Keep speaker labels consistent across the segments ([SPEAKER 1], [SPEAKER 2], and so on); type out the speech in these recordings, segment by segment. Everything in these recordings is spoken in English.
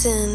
[SPEAKER 1] forgotten.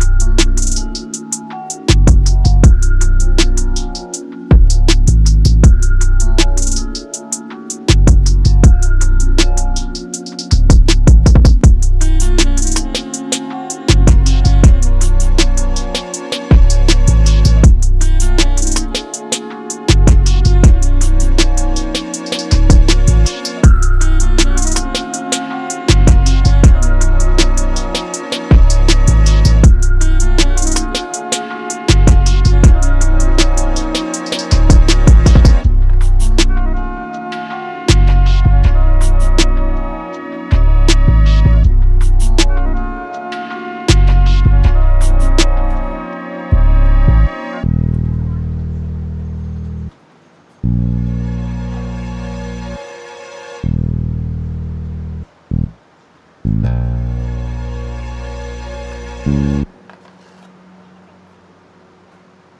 [SPEAKER 1] Mm-hmm.